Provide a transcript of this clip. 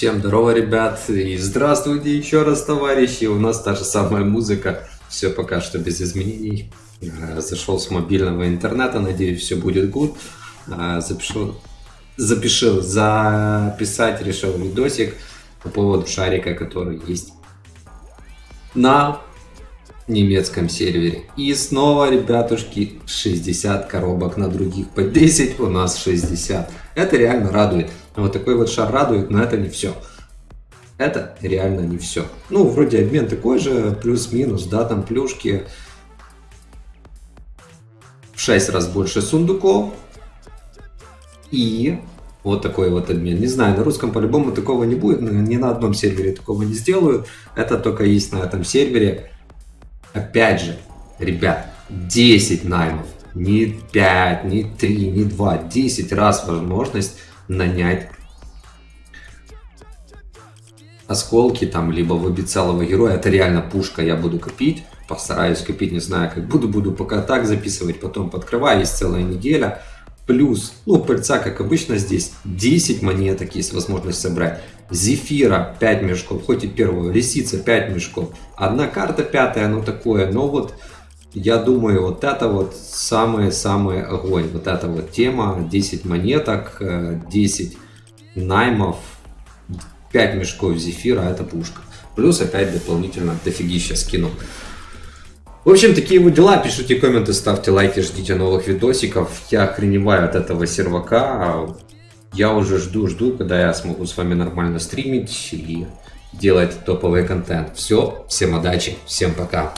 Всем здорово, ребят, и здравствуйте еще раз, товарищи. У нас та же самая музыка, все пока что без изменений. Э, Зашел с мобильного интернета, надеюсь, все будет good. Э, Запишу, запишил, записать решил видосик по поводу шарика, который есть на немецком сервере. И снова, ребятушки, 60 коробок на других по 10, у нас 60. Это реально радует. Вот такой вот шар радует, но это не все. Это реально не все. Ну, вроде обмен такой же, плюс-минус, да, там плюшки. В 6 раз больше сундуков. И вот такой вот обмен. Не знаю, на русском по-любому такого не будет, ни на одном сервере такого не сделаю. Это только есть на этом сервере. Опять же, ребят, 10 наймов. Не 5, не 3, не 2, 10 раз возможность нанять осколки там, либо выбить целого героя. Это реально пушка, я буду копить. Постараюсь копить, не знаю, как буду, буду пока так записывать, потом подкрываю, есть целая неделя. Плюс, ну, пыльца, как обычно здесь, 10 монеток есть возможность собрать. Зефира 5 мешков, хоть и первого, лисица 5 мешков. Одна карта пятая, ну такое, но вот я думаю, вот это вот самый-самый огонь. Вот эта вот тема, 10 монеток, 10 э, наймов, 5 мешков зефира, это пушка. Плюс опять дополнительно дофигища скину. В общем, такие вот дела. Пишите комменты, ставьте лайки, ждите новых видосиков. Я охреневаю от этого сервака. Я уже жду-жду, когда я смогу с вами нормально стримить и делать топовый контент. Все, всем удачи, всем пока.